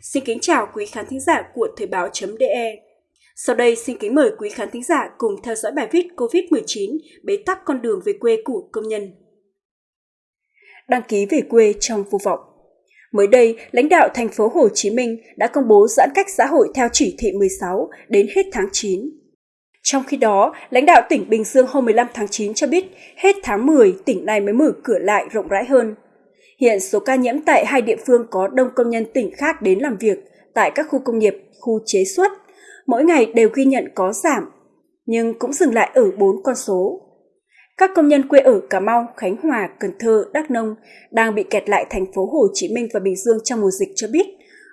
Xin kính chào quý khán thính giả của Thời báo.de. Sau đây xin kính mời quý khán thính giả cùng theo dõi bài viết COVID-19 bế tắc con đường về quê của công nhân. Đăng ký về quê trong vô vọng Mới đây, lãnh đạo thành phố Hồ Chí Minh đã công bố giãn cách xã hội theo chỉ thị 16 đến hết tháng 9. Trong khi đó, lãnh đạo tỉnh Bình Dương hôm 15 tháng 9 cho biết hết tháng 10 tỉnh này mới mở cửa lại rộng rãi hơn. Hiện số ca nhiễm tại hai địa phương có đông công nhân tỉnh khác đến làm việc tại các khu công nghiệp, khu chế xuất. Mỗi ngày đều ghi nhận có giảm, nhưng cũng dừng lại ở 4 con số. Các công nhân quê ở Cà Mau, Khánh Hòa, Cần Thơ, Đắk Nông đang bị kẹt lại thành phố Hồ Chí Minh và Bình Dương trong mùa dịch cho biết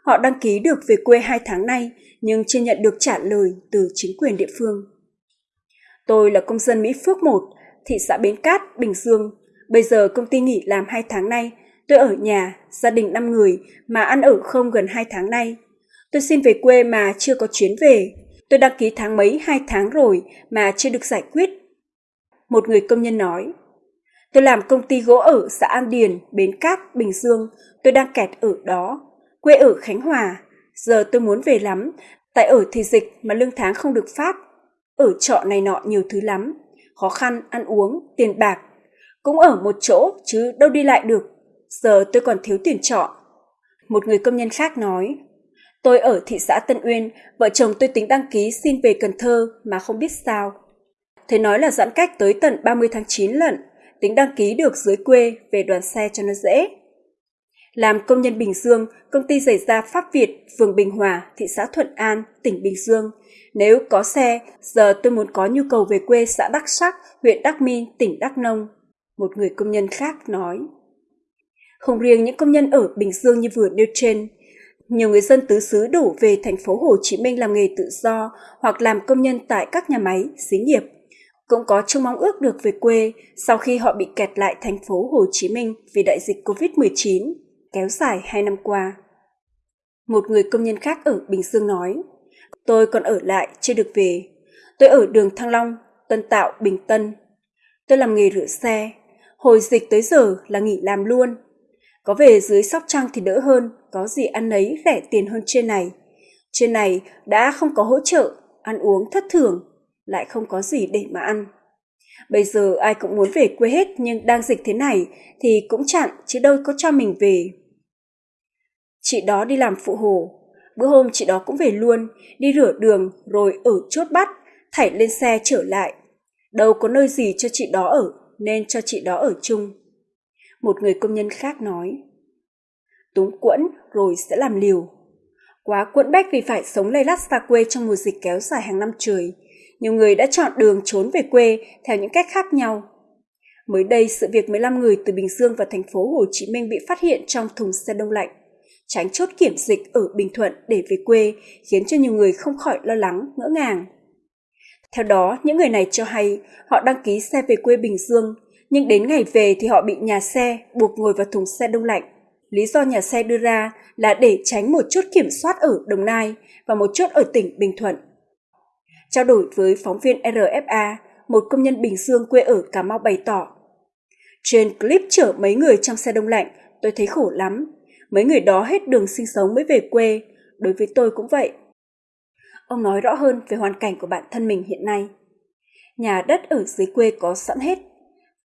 họ đăng ký được về quê hai tháng nay nhưng chưa nhận được trả lời từ chính quyền địa phương. Tôi là công dân Mỹ Phước 1, thị xã Bến Cát, Bình Dương. Bây giờ công ty nghỉ làm hai tháng nay Tôi ở nhà, gia đình 5 người mà ăn ở không gần 2 tháng nay. Tôi xin về quê mà chưa có chuyến về. Tôi đăng ký tháng mấy 2 tháng rồi mà chưa được giải quyết. Một người công nhân nói. Tôi làm công ty gỗ ở xã An Điền, Bến Cát, Bình Dương. Tôi đang kẹt ở đó. Quê ở Khánh Hòa. Giờ tôi muốn về lắm. Tại ở thì dịch mà lương tháng không được phát. Ở trọ này nọ nhiều thứ lắm. Khó khăn, ăn uống, tiền bạc. Cũng ở một chỗ chứ đâu đi lại được giờ tôi còn thiếu tiền trọ. Một người công nhân khác nói, tôi ở thị xã Tân Uyên, vợ chồng tôi tính đăng ký xin về Cần Thơ mà không biết sao. Thầy nói là giãn cách tới tận 30 tháng 9 lận, tính đăng ký được dưới quê về đoàn xe cho nó dễ. Làm công nhân Bình Dương, công ty giày da Pháp Việt, phường Bình Hòa, thị xã Thuận An, tỉnh Bình Dương. Nếu có xe, giờ tôi muốn có nhu cầu về quê xã Đắc Sắc, huyện Đắc Minh, tỉnh Đắk Nông. Một người công nhân khác nói. Không riêng những công nhân ở Bình Dương như vừa nêu trên, nhiều người dân tứ xứ đổ về thành phố Hồ Chí Minh làm nghề tự do hoặc làm công nhân tại các nhà máy, xí nghiệp. Cũng có trông mong ước được về quê sau khi họ bị kẹt lại thành phố Hồ Chí Minh vì đại dịch COVID-19 kéo dài hai năm qua. Một người công nhân khác ở Bình Dương nói, tôi còn ở lại chưa được về. Tôi ở đường Thăng Long, Tân Tạo, Bình Tân. Tôi làm nghề rửa xe. Hồi dịch tới giờ là nghỉ làm luôn. Có về dưới Sóc Trăng thì đỡ hơn, có gì ăn ấy rẻ tiền hơn trên này. Trên này đã không có hỗ trợ, ăn uống thất thường, lại không có gì để mà ăn. Bây giờ ai cũng muốn về quê hết nhưng đang dịch thế này thì cũng chặn chứ đâu có cho mình về. Chị đó đi làm phụ hồ, bữa hôm chị đó cũng về luôn, đi rửa đường rồi ở chốt bắt, thảy lên xe trở lại. Đâu có nơi gì cho chị đó ở nên cho chị đó ở chung một người công nhân khác nói. Túng quẫn rồi sẽ làm liều. Quá quẫn bách vì phải sống lây lắt xa quê trong mùa dịch kéo dài hàng năm trời. Nhiều người đã chọn đường trốn về quê theo những cách khác nhau. Mới đây, sự việc 15 người từ Bình Dương và thành phố Hồ Chí Minh bị phát hiện trong thùng xe đông lạnh. Tránh chốt kiểm dịch ở Bình Thuận để về quê khiến cho nhiều người không khỏi lo lắng, ngỡ ngàng. Theo đó, những người này cho hay họ đăng ký xe về quê Bình Dương nhưng đến ngày về thì họ bị nhà xe buộc ngồi vào thùng xe đông lạnh. Lý do nhà xe đưa ra là để tránh một chốt kiểm soát ở Đồng Nai và một chốt ở tỉnh Bình Thuận. Trao đổi với phóng viên RFA, một công nhân Bình Dương quê ở Cà Mau bày tỏ. Trên clip chở mấy người trong xe đông lạnh, tôi thấy khổ lắm. Mấy người đó hết đường sinh sống mới về quê, đối với tôi cũng vậy. Ông nói rõ hơn về hoàn cảnh của bản thân mình hiện nay. Nhà đất ở dưới quê có sẵn hết,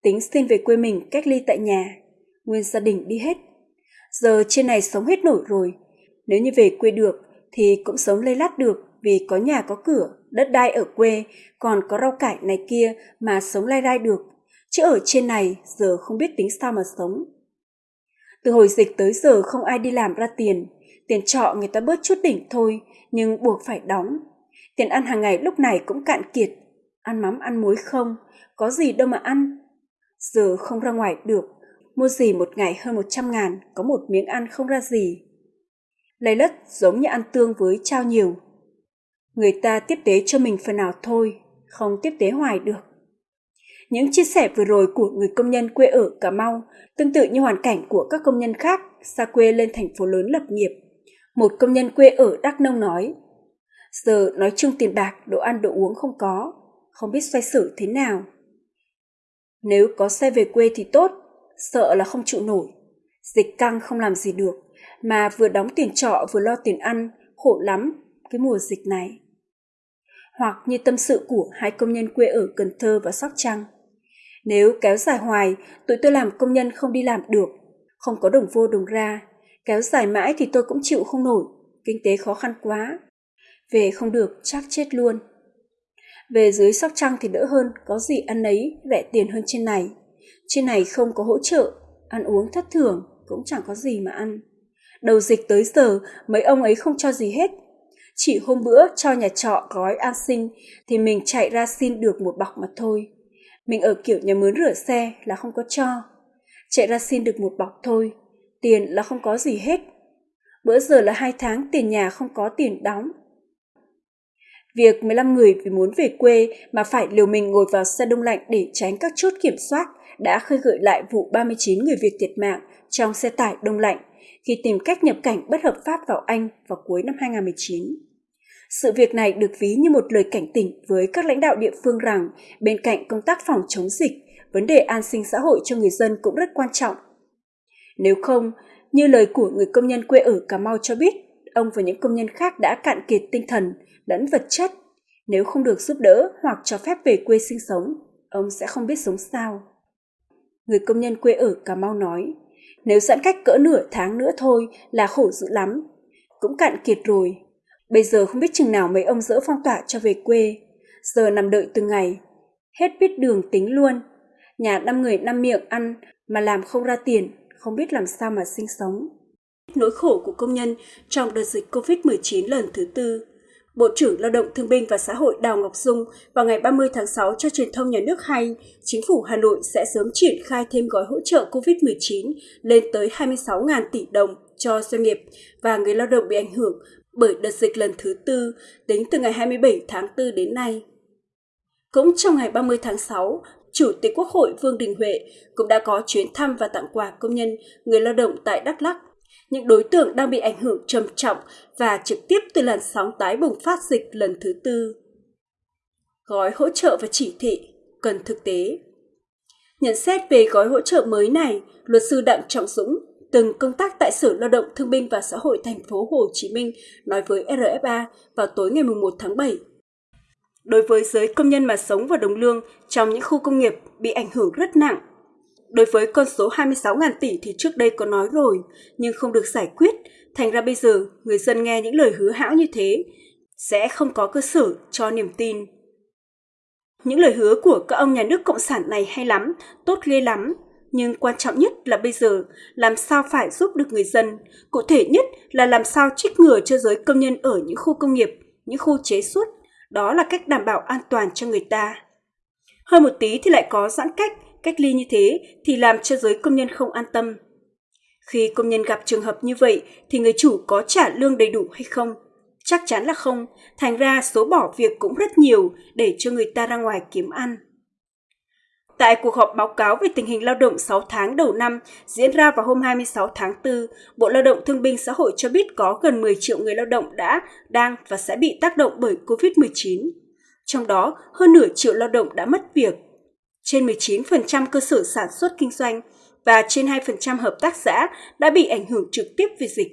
tính xin về quê mình cách ly tại nhà, nguyên gia đình đi hết. Giờ trên này sống hết nổi rồi, nếu như về quê được thì cũng sống lây lát được vì có nhà có cửa, đất đai ở quê, còn có rau cải này kia mà sống lai rai được. Chứ ở trên này giờ không biết tính sao mà sống. Từ hồi dịch tới giờ không ai đi làm ra tiền, tiền trọ người ta bớt chút đỉnh thôi, nhưng buộc phải đóng. Tiền ăn hàng ngày lúc này cũng cạn kiệt, ăn mắm ăn muối không, có gì đâu mà ăn, Giờ không ra ngoài được, mua gì một ngày hơn một trăm ngàn, có một miếng ăn không ra gì. Lấy lất giống như ăn tương với trao nhiều. Người ta tiếp tế cho mình phần nào thôi, không tiếp tế hoài được. Những chia sẻ vừa rồi của người công nhân quê ở Cà Mau tương tự như hoàn cảnh của các công nhân khác xa quê lên thành phố lớn lập nghiệp. Một công nhân quê ở Đắk Nông nói, giờ nói chung tiền bạc, đồ ăn đồ uống không có, không biết xoay sở thế nào. Nếu có xe về quê thì tốt, sợ là không chịu nổi. Dịch căng không làm gì được, mà vừa đóng tiền trọ vừa lo tiền ăn, khổ lắm cái mùa dịch này. Hoặc như tâm sự của hai công nhân quê ở Cần Thơ và Sóc Trăng. Nếu kéo dài hoài, tụi tôi làm công nhân không đi làm được, không có đồng vô đồng ra. Kéo dài mãi thì tôi cũng chịu không nổi, kinh tế khó khăn quá. Về không được, chắc chết luôn. Về dưới Sóc Trăng thì đỡ hơn, có gì ăn ấy, rẻ tiền hơn trên này. Trên này không có hỗ trợ, ăn uống thất thường, cũng chẳng có gì mà ăn. Đầu dịch tới giờ, mấy ông ấy không cho gì hết. Chỉ hôm bữa cho nhà trọ gói an sinh thì mình chạy ra xin được một bọc mà thôi. Mình ở kiểu nhà mướn rửa xe là không có cho. Chạy ra xin được một bọc thôi, tiền là không có gì hết. Bữa giờ là hai tháng tiền nhà không có tiền đóng. Việc 15 người vì muốn về quê mà phải liều mình ngồi vào xe đông lạnh để tránh các chốt kiểm soát đã khơi gợi lại vụ 39 người Việt thiệt mạng trong xe tải đông lạnh khi tìm cách nhập cảnh bất hợp pháp vào Anh vào cuối năm 2019. Sự việc này được ví như một lời cảnh tỉnh với các lãnh đạo địa phương rằng bên cạnh công tác phòng chống dịch, vấn đề an sinh xã hội cho người dân cũng rất quan trọng. Nếu không, như lời của người công nhân quê ở Cà Mau cho biết, ông và những công nhân khác đã cạn kiệt tinh thần lẫn vật chất. Nếu không được giúp đỡ hoặc cho phép về quê sinh sống, ông sẽ không biết sống sao. Người công nhân quê ở Cà Mau nói, nếu giãn cách cỡ nửa tháng nữa thôi là khổ dữ lắm. Cũng cạn kiệt rồi. Bây giờ không biết chừng nào mấy ông dỡ phong tỏa cho về quê. Giờ nằm đợi từng ngày. Hết biết đường tính luôn. Nhà năm người năm miệng ăn mà làm không ra tiền, không biết làm sao mà sinh sống. Nỗi khổ của công nhân trong đợt dịch COVID-19 lần thứ tư Bộ trưởng Lao động Thương binh và Xã hội Đào Ngọc Dung vào ngày 30 tháng 6 cho truyền thông nhà nước hay, chính phủ Hà Nội sẽ sớm triển khai thêm gói hỗ trợ COVID-19 lên tới 26.000 tỷ đồng cho doanh nghiệp và người lao động bị ảnh hưởng bởi đợt dịch lần thứ tư tính từ ngày 27 tháng 4 đến nay. Cũng trong ngày 30 tháng 6, Chủ tịch Quốc hội Vương Đình Huệ cũng đã có chuyến thăm và tặng quà công nhân, người lao động tại Đắk Lắk những đối tượng đang bị ảnh hưởng trầm trọng và trực tiếp từ làn sóng tái bùng phát dịch lần thứ tư. Gói hỗ trợ và chỉ thị cần thực tế. Nhận xét về gói hỗ trợ mới này, luật sư Đặng Trọng Dũng, từng công tác tại Sở Lao động Thương binh và Xã hội thành phố Hồ Chí Minh nói với RFA vào tối ngày 1 tháng 7. Đối với giới công nhân mà sống và đồng lương trong những khu công nghiệp bị ảnh hưởng rất nặng Đối với con số 26.000 tỷ thì trước đây có nói rồi, nhưng không được giải quyết. Thành ra bây giờ, người dân nghe những lời hứa hão như thế, sẽ không có cơ sở cho niềm tin. Những lời hứa của các ông nhà nước Cộng sản này hay lắm, tốt ghê lắm. Nhưng quan trọng nhất là bây giờ, làm sao phải giúp được người dân. Cụ thể nhất là làm sao trích ngừa cho giới công nhân ở những khu công nghiệp, những khu chế xuất. Đó là cách đảm bảo an toàn cho người ta. Hơn một tí thì lại có giãn cách, cách ly như thế thì làm cho giới công nhân không an tâm. Khi công nhân gặp trường hợp như vậy thì người chủ có trả lương đầy đủ hay không? Chắc chắn là không, thành ra số bỏ việc cũng rất nhiều để cho người ta ra ngoài kiếm ăn. Tại cuộc họp báo cáo về tình hình lao động 6 tháng đầu năm diễn ra vào hôm 26 tháng 4, Bộ Lao động Thương binh Xã hội cho biết có gần 10 triệu người lao động đã, đang và sẽ bị tác động bởi COVID-19. Trong đó, hơn nửa triệu lao động đã mất việc trên 19% cơ sở sản xuất kinh doanh và trên 2% hợp tác xã đã bị ảnh hưởng trực tiếp vì dịch.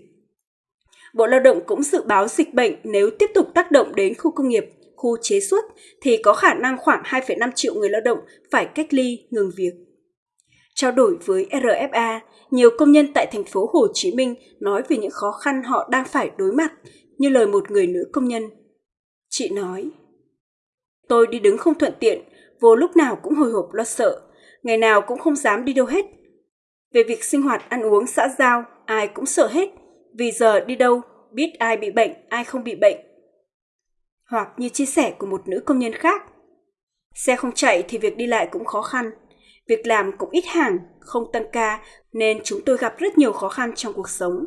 Bộ Lao động cũng dự báo dịch bệnh nếu tiếp tục tác động đến khu công nghiệp, khu chế xuất thì có khả năng khoảng 2,5 triệu người lao động phải cách ly, ngừng việc. Trao đổi với RFA, nhiều công nhân tại thành phố Hồ Chí Minh nói về những khó khăn họ đang phải đối mặt, như lời một người nữ công nhân. Chị nói, Tôi đi đứng không thuận tiện vô lúc nào cũng hồi hộp lo sợ, ngày nào cũng không dám đi đâu hết. Về việc sinh hoạt ăn uống xã giao, ai cũng sợ hết, vì giờ đi đâu, biết ai bị bệnh, ai không bị bệnh. Hoặc như chia sẻ của một nữ công nhân khác, xe không chạy thì việc đi lại cũng khó khăn, việc làm cũng ít hàng, không tăng ca nên chúng tôi gặp rất nhiều khó khăn trong cuộc sống.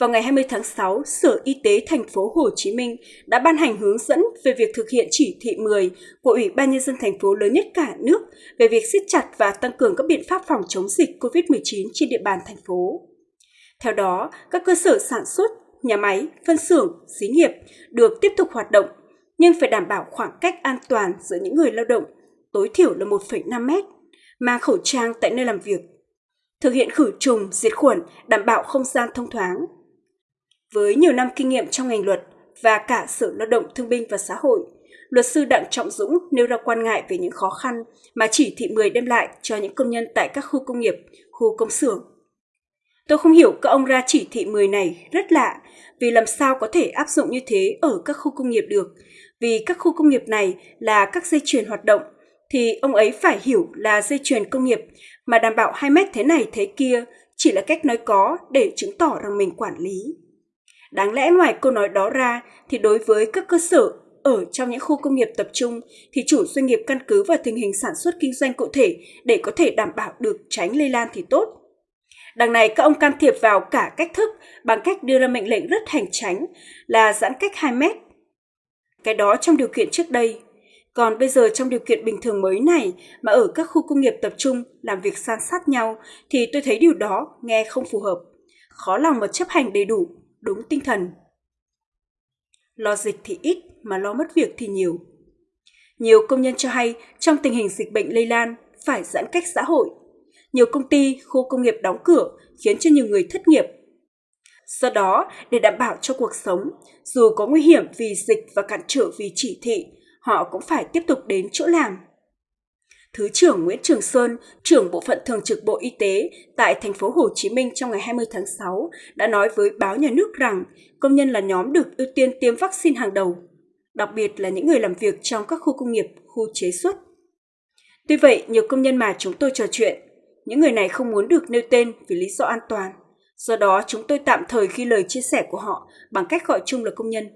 Vào ngày 20 tháng 6, Sở Y tế thành phố Hồ Chí Minh đã ban hành hướng dẫn về việc thực hiện chỉ thị 10 của Ủy ban nhân dân thành phố lớn nhất cả nước về việc siết chặt và tăng cường các biện pháp phòng chống dịch COVID-19 trên địa bàn thành phố. Theo đó, các cơ sở sản xuất, nhà máy, phân xưởng, xí nghiệp được tiếp tục hoạt động, nhưng phải đảm bảo khoảng cách an toàn giữa những người lao động, tối thiểu là 1,5 mét, mang khẩu trang tại nơi làm việc thực hiện khử trùng, diệt khuẩn, đảm bảo không gian thông thoáng. Với nhiều năm kinh nghiệm trong ngành luật và cả Sở Lao động Thương binh và Xã hội, luật sư Đặng Trọng Dũng nêu ra quan ngại về những khó khăn mà chỉ thị 10 đem lại cho những công nhân tại các khu công nghiệp, khu công xưởng. Tôi không hiểu các ông ra chỉ thị 10 này rất lạ, vì làm sao có thể áp dụng như thế ở các khu công nghiệp được, vì các khu công nghiệp này là các dây chuyền hoạt động, thì ông ấy phải hiểu là dây chuyền công nghiệp mà đảm bảo 2 mét thế này thế kia chỉ là cách nói có để chứng tỏ rằng mình quản lý. Đáng lẽ ngoài câu nói đó ra thì đối với các cơ sở ở trong những khu công nghiệp tập trung thì chủ doanh nghiệp căn cứ vào tình hình sản xuất kinh doanh cụ thể để có thể đảm bảo được tránh lây lan thì tốt. Đằng này các ông can thiệp vào cả cách thức bằng cách đưa ra mệnh lệnh rất hành tránh là giãn cách 2 mét. Cái đó trong điều kiện trước đây. Còn bây giờ trong điều kiện bình thường mới này mà ở các khu công nghiệp tập trung làm việc san sát nhau thì tôi thấy điều đó nghe không phù hợp. Khó lòng mà chấp hành đầy đủ, đúng tinh thần. Lo dịch thì ít mà lo mất việc thì nhiều. Nhiều công nhân cho hay trong tình hình dịch bệnh lây lan phải giãn cách xã hội. Nhiều công ty, khu công nghiệp đóng cửa khiến cho nhiều người thất nghiệp. Do đó, để đảm bảo cho cuộc sống, dù có nguy hiểm vì dịch và cản trở vì chỉ thị, họ cũng phải tiếp tục đến chỗ làm. Thứ trưởng Nguyễn Trường Sơn, trưởng bộ phận thường trực Bộ Y tế tại thành phố Hồ Chí Minh trong ngày 20 tháng 6 đã nói với báo nhà nước rằng công nhân là nhóm được ưu tiên tiêm vaccine hàng đầu đặc biệt là những người làm việc trong các khu công nghiệp, khu chế xuất. Tuy vậy, nhiều công nhân mà chúng tôi trò chuyện, những người này không muốn được nêu tên vì lý do an toàn. Do đó, chúng tôi tạm thời ghi lời chia sẻ của họ bằng cách gọi chung là công nhân.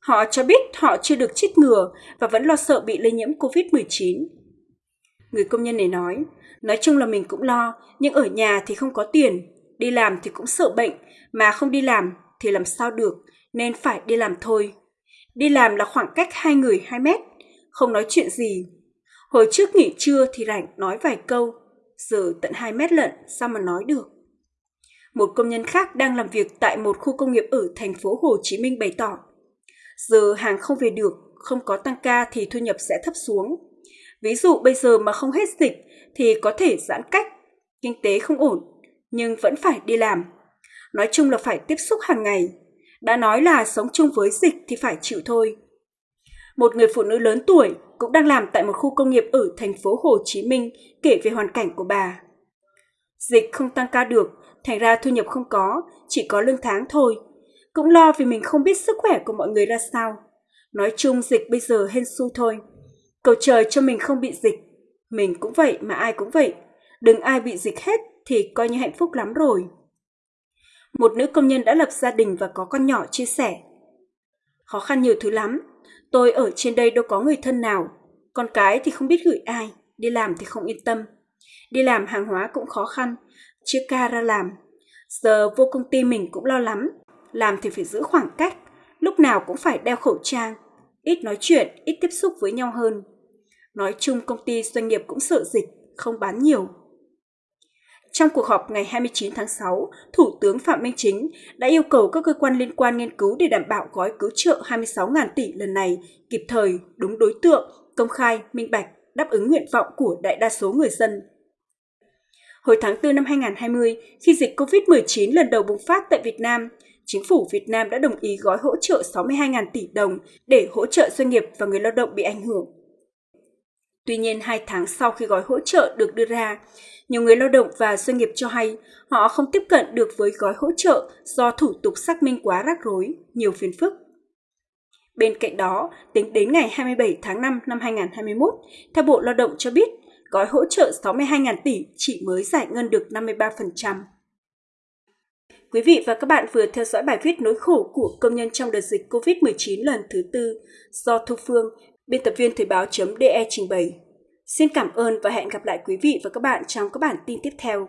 Họ cho biết họ chưa được chích ngừa và vẫn lo sợ bị lây nhiễm COVID-19. Người công nhân này nói, nói chung là mình cũng lo, nhưng ở nhà thì không có tiền, đi làm thì cũng sợ bệnh, mà không đi làm thì làm sao được, nên phải đi làm thôi. Đi làm là khoảng cách hai người 2 mét, không nói chuyện gì. Hồi trước nghỉ trưa thì rảnh nói vài câu, giờ tận 2 mét lận sao mà nói được. Một công nhân khác đang làm việc tại một khu công nghiệp ở thành phố Hồ Chí Minh bày tỏ, giờ hàng không về được, không có tăng ca thì thu nhập sẽ thấp xuống. Ví dụ bây giờ mà không hết dịch thì có thể giãn cách, kinh tế không ổn, nhưng vẫn phải đi làm. Nói chung là phải tiếp xúc hàng ngày, đã nói là sống chung với dịch thì phải chịu thôi. Một người phụ nữ lớn tuổi cũng đang làm tại một khu công nghiệp ở thành phố Hồ Chí Minh kể về hoàn cảnh của bà. Dịch không tăng ca được, thành ra thu nhập không có, chỉ có lương tháng thôi. Cũng lo vì mình không biết sức khỏe của mọi người ra sao. Nói chung dịch bây giờ hên xui thôi. Cầu trời cho mình không bị dịch. Mình cũng vậy mà ai cũng vậy. Đừng ai bị dịch hết thì coi như hạnh phúc lắm rồi một nữ công nhân đã lập gia đình và có con nhỏ chia sẻ. Khó khăn nhiều thứ lắm, tôi ở trên đây đâu có người thân nào, con cái thì không biết gửi ai, đi làm thì không yên tâm. Đi làm hàng hóa cũng khó khăn, chưa ca ra làm. Giờ vô công ty mình cũng lo lắm, làm thì phải giữ khoảng cách, lúc nào cũng phải đeo khẩu trang, ít nói chuyện, ít tiếp xúc với nhau hơn. Nói chung công ty doanh nghiệp cũng sợ dịch, không bán nhiều. Trong cuộc họp ngày 29 tháng 6, Thủ tướng Phạm Minh Chính đã yêu cầu các cơ quan liên quan nghiên cứu để đảm bảo gói cứu trợ 26.000 tỷ lần này kịp thời, đúng đối tượng, công khai, minh bạch, đáp ứng nguyện vọng của đại đa số người dân. Hồi tháng 4 năm 2020, khi dịch COVID-19 lần đầu bùng phát tại Việt Nam, chính phủ Việt Nam đã đồng ý gói hỗ trợ 62.000 tỷ đồng để hỗ trợ doanh nghiệp và người lao động bị ảnh hưởng. Tuy nhiên, hai tháng sau khi gói hỗ trợ được đưa ra, nhiều người lao động và doanh nghiệp cho hay họ không tiếp cận được với gói hỗ trợ do thủ tục xác minh quá rắc rối, nhiều phiền phức. Bên cạnh đó, tính đến ngày 27 tháng 5 năm 2021, theo Bộ Lao động cho biết, gói hỗ trợ 62.000 tỷ chỉ mới giải ngân được 53%. Quý vị và các bạn vừa theo dõi bài viết nỗi khổ của công nhân trong đợt dịch COVID-19 lần thứ tư do Thu Phương, biên tập viên Thời báo.de trình bày. Xin cảm ơn và hẹn gặp lại quý vị và các bạn trong các bản tin tiếp theo.